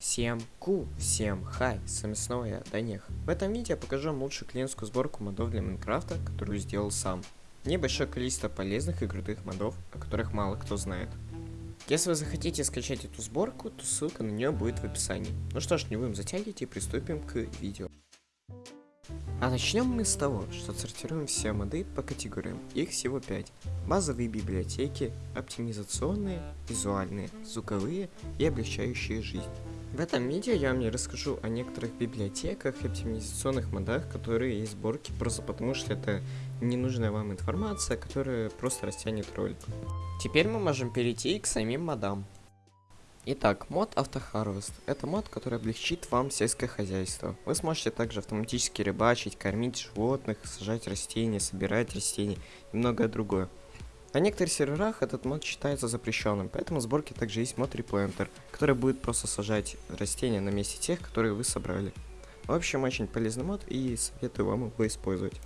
Всем ку, всем хай, с вами снова я, Данех. В этом видео я покажу вам лучшую клиентскую сборку модов для Майнкрафта, которую сделал сам. Небольшое количество полезных и крутых модов, о которых мало кто знает. Если вы захотите скачать эту сборку, то ссылка на нее будет в описании. Ну что ж, не будем затягивать и приступим к видео. А начнем мы с того, что сортируем все моды по категориям. Их всего 5. Базовые библиотеки, оптимизационные, визуальные, звуковые и облегчающие жизнь. В этом видео я вам не расскажу о некоторых библиотеках и оптимизационных модах, которые есть в сборке, просто потому что это ненужная вам информация, которая просто растянет ролик. Теперь мы можем перейти к самим модам. Итак, мод Автохарвест. Это мод, который облегчит вам сельское хозяйство. Вы сможете также автоматически рыбачить, кормить животных, сажать растения, собирать растения и многое другое. На некоторых серверах этот мод считается запрещенным, поэтому в сборке также есть мод Replantер, который будет просто сажать растения на месте тех, которые вы собрали. В общем, очень полезный мод и советую вам его использовать.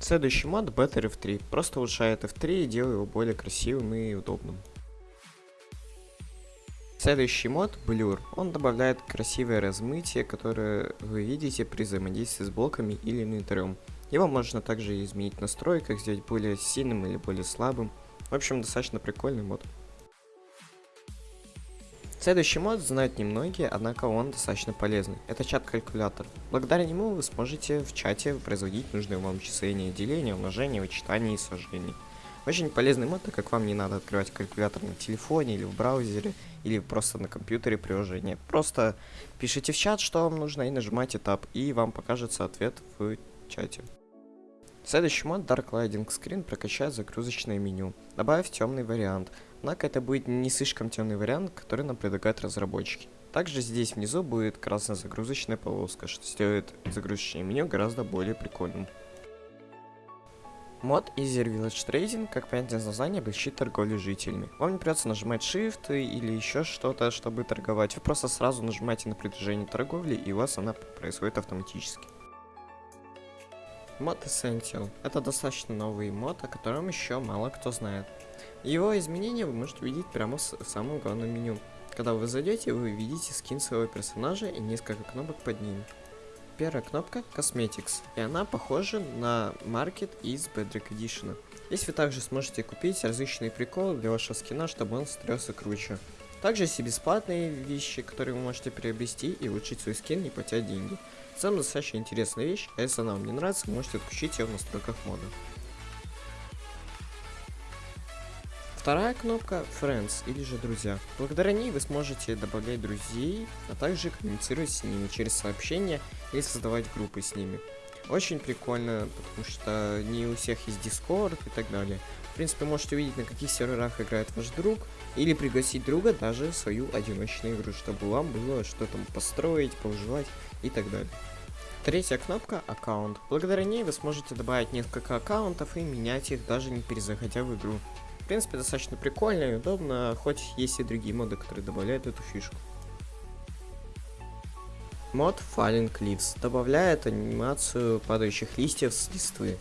Следующий мод Better F3. Просто улучшает F3 и делает его более красивым и удобным. Следующий мод Blur. Он добавляет красивое размытие, которое вы видите при взаимодействии с блоками или инвентарем. Его можно также изменить в настройках, сделать более сильным или более слабым. В общем, достаточно прикольный мод. Следующий мод знают немногие, однако он достаточно полезный. Это чат-калькулятор. Благодаря нему вы сможете в чате производить нужные вам числения, деления, умножения, вычитания и сожжения. Очень полезный мод, так как вам не надо открывать калькулятор на телефоне или в браузере, или просто на компьютере приложение. Просто пишите в чат, что вам нужно, и нажимайте Tab, и вам покажется ответ в чате. Следующий мод Dark Lighting Screen прокачает загрузочное меню, добавив темный вариант. Однако это будет не слишком темный вариант, который нам предлагают разработчики. Также здесь внизу будет красная загрузочная полоска, что сделает загрузочное меню гораздо более прикольным. Мод Easy Village Trading, как понятие из названия, облегчит торговлю жителями. Вам не придется нажимать Shift или еще что-то, чтобы торговать. Вы просто сразу нажимаете на предложение торговли, и у вас она происходит автоматически. Мод Essential. Это достаточно новый мод, о котором еще мало кто знает. Его изменения вы можете увидеть прямо в самом главном меню. Когда вы зайдете, вы видите скин своего персонажа и несколько кнопок под ним. Первая кнопка Cosmetics, и она похожа на Market из Bedrock Edition. Здесь вы также сможете купить различные приколы для вашего скина, чтобы он смотрелся круче. Также есть и бесплатные вещи, которые вы можете приобрести и улучшить свой скин, не платя деньги. В целом достаточно интересная вещь, а если она вам не нравится, можете отключить ее в настройках мода. Вторая кнопка Friends или же Друзья. Благодаря ней вы сможете добавлять друзей, а также коммуницировать с ними через сообщения или создавать группы с ними. Очень прикольно, потому что не у всех есть Discord и так далее. В принципе, можете увидеть, на каких серверах играет ваш друг, или пригласить друга даже в свою одиночную игру, чтобы вам было что там построить, повыживать и так далее. Третья кнопка – аккаунт. Благодаря ней вы сможете добавить несколько аккаунтов и менять их, даже не перезаходя в игру. В принципе, достаточно прикольно и удобно, хоть есть и другие моды, которые добавляют эту фишку. Мод Falling Leaves добавляет анимацию падающих листьев с листвы.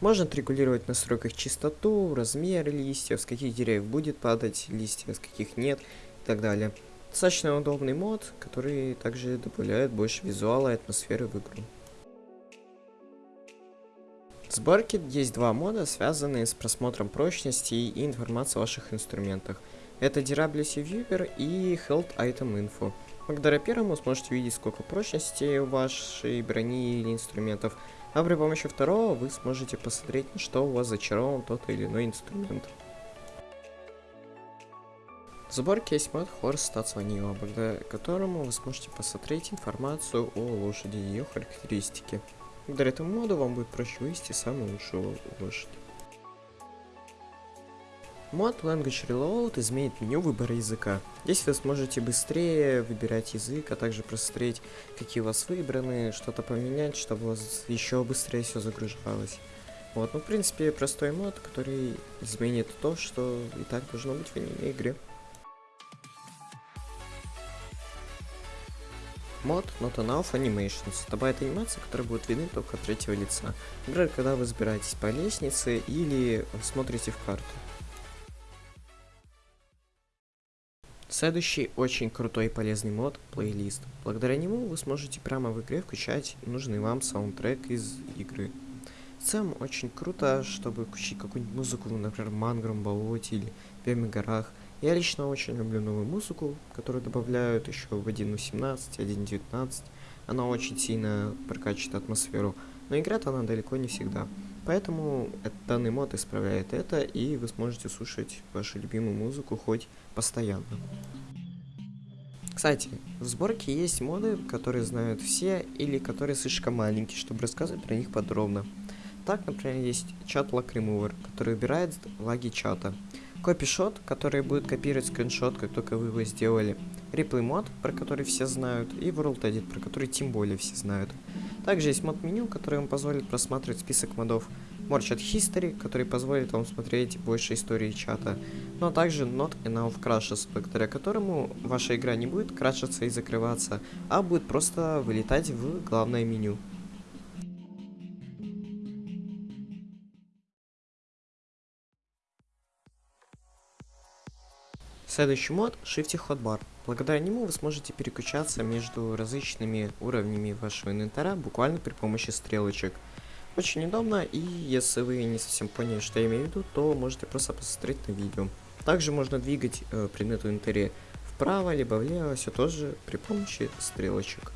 Можно отрегулировать в настройках частоту, размер листьев, с каких деревьев будет падать листья, с каких нет и так далее. Достаточно удобный мод, который также добавляет больше визуала и атмосферы в игру. В сборке есть два мода, связанные с просмотром прочности и информации о ваших инструментах. Это Durability Viewer и Health Item Info. Благодаря первому сможете видеть, сколько прочности вашей брони или инструментов, а при помощи второго вы сможете посмотреть, что у вас зачарован тот или иной инструмент. В сборке есть мод Horse Stats Vanilla, благодаря которому вы сможете посмотреть информацию о лошади и ее характеристики. Благодаря этому моду вам будет проще вывести самую лучшую лошадь. Мод Language Reload изменит меню выбора языка. Здесь вы сможете быстрее выбирать язык, а также просмотреть, какие у вас выбраны, что-то поменять, чтобы у вас еще быстрее все загружалось. Вот, ну, в принципе, простой мод, который изменит то, что и так должно быть в аниме игре. Мод Not Enough Animations добавит анимации, которые будут видны только от третьего лица. Например, когда вы забираетесь по лестнице или смотрите в карту. Следующий очень крутой и полезный мод – плейлист. Благодаря нему вы сможете прямо в игре включать нужный вам саундтрек из игры. В целом очень круто, чтобы включить какую-нибудь музыку, например, Мангром, Болоте или Беми горах. Я лично очень люблю новую музыку, которую добавляют еще в 1.18, 1.19. Она очень сильно прокачивает атмосферу, но играет она далеко не всегда. Поэтому данный мод исправляет это, и вы сможете слушать вашу любимую музыку хоть постоянно. Кстати, в сборке есть моды, которые знают все, или которые слишком маленькие, чтобы рассказывать про них подробно. Так, например, есть чат Lock Remover, который убирает лаги чата. Копишот, который будет копировать скриншот, как только вы его сделали. Replay мод, про который все знают. И World Edit, про который тем более все знают. Также есть мод меню, который вам позволит просматривать список модов. Morchat History, который позволит вам смотреть больше истории чата. Ну, а также Not Enough Crashes, благодаря которому ваша игра не будет крашиться и закрываться, а будет просто вылетать в главное меню. Следующий мод — Shifty Hotbar. Благодаря нему вы сможете переключаться между различными уровнями вашего инвентаря буквально при помощи стрелочек. Очень удобно, и если вы не совсем поняли, что я имею в виду, то можете просто посмотреть на видео. Также можно двигать э, предмет в инвентаре вправо либо влево, все тоже при помощи стрелочек.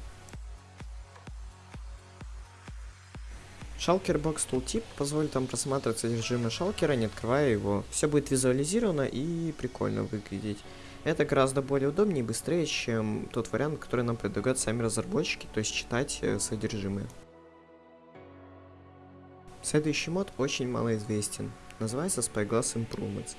Шалкер Box Tooltip позволит вам просматривать содержимое шалкера, не открывая его. Все будет визуализировано и прикольно выглядеть. Это гораздо более удобнее и быстрее, чем тот вариант, который нам предлагают сами разработчики, то есть читать э, содержимое. Следующий мод очень малоизвестен. Называется Spyglass Improvements.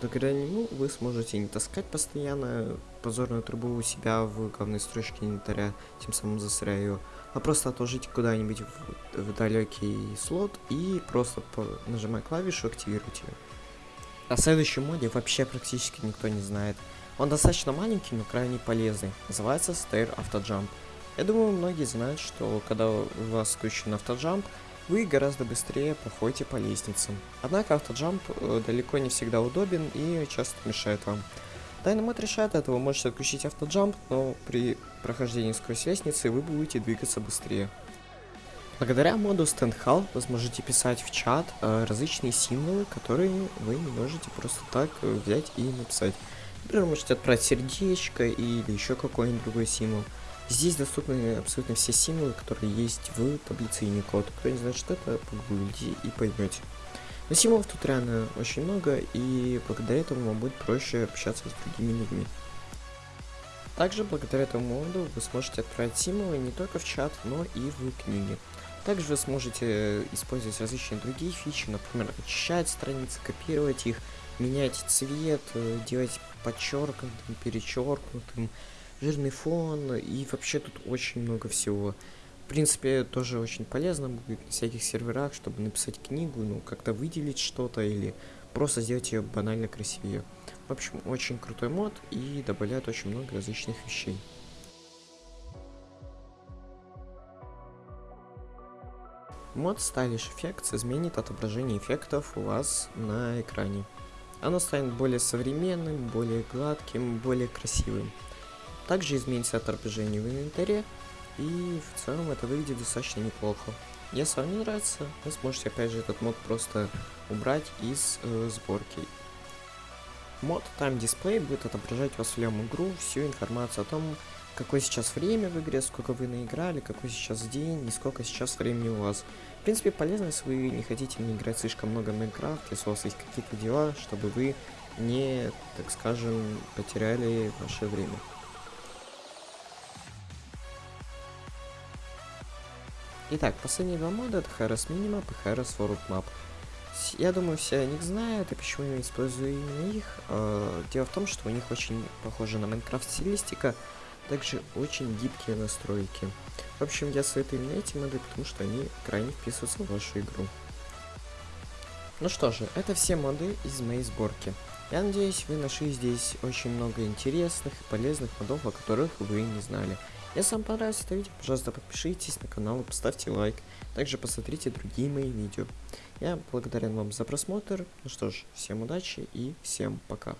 Благодаря нему вы сможете не таскать постоянно позорную трубу у себя в главной строчке инвентаря, тем самым засоряя ее, а просто отложить куда-нибудь в, в далекий слот и просто по, нажимая клавишу активировать ее. О следующем моде вообще практически никто не знает. Он достаточно маленький, но крайне полезный. Называется Stair Autojump. Я думаю, многие знают, что когда у вас включен автоджамп, вы гораздо быстрее проходите по лестницам. Однако автоджамп э, далеко не всегда удобен и часто мешает вам. Мод решает это, вы можете отключить автоджамп, но при прохождении сквозь лестницы вы будете двигаться быстрее. Благодаря моду StandHal вы сможете писать в чат э, различные символы, которые вы не можете просто так э, взять и написать. Например, можете отправить сердечко или еще какой-нибудь другой символ. Здесь доступны абсолютно все символы, которые есть в таблице Unicode. Кто не знает, что это, погуглите и поймете. Но символов тут реально очень много, и благодаря этому вам будет проще общаться с другими людьми. Также благодаря этому моду вы сможете отправить символы не только в чат, но и в книги. Также вы сможете использовать различные другие фичи, например, очищать страницы, копировать их, менять цвет, э, делать подчеркнутым, перечеркнутым, жирный фон, и вообще тут очень много всего. В принципе, тоже очень полезно будет на всяких серверах, чтобы написать книгу, ну, как-то выделить что-то или просто сделать ее банально красивее. В общем, очень крутой мод и добавляет очень много различных вещей. Мод Stylish Effects изменит отображение эффектов у вас на экране. Оно станет более современным, более гладким, более красивым. Также изменится отображение в инвентаре, и в целом это выглядит достаточно неплохо. Если вам не нравится, вы сможете опять же этот мод просто убрать из э, сборки. Мод Time Display будет отображать вас всю игру, всю информацию о том, какое сейчас время в игре, сколько вы наиграли, какой сейчас день и сколько сейчас времени у вас. В принципе, полезно, если вы не хотите не играть слишком много в Майнкрафт, если у вас есть какие-то дела, чтобы вы не, так скажем, потеряли ваше время. Итак, последние два мода это Harris Minimap и Harris World Map. Я думаю, все о них знают, и почему я использую именно их. А, дело в том, что у них очень похожа на Майнкрафт стилистика, также очень гибкие настройки. В общем, я советую именно эти моды, потому что они крайне вписываются в вашу игру. Ну что же, это все моды из моей сборки. Я надеюсь, вы нашли здесь очень много интересных и полезных модов, о которых вы не знали. Если вам понравилось это видео, пожалуйста, подпишитесь на канал и поставьте лайк. Также посмотрите другие мои видео. Я благодарен вам за просмотр. Ну что ж, всем удачи и всем пока.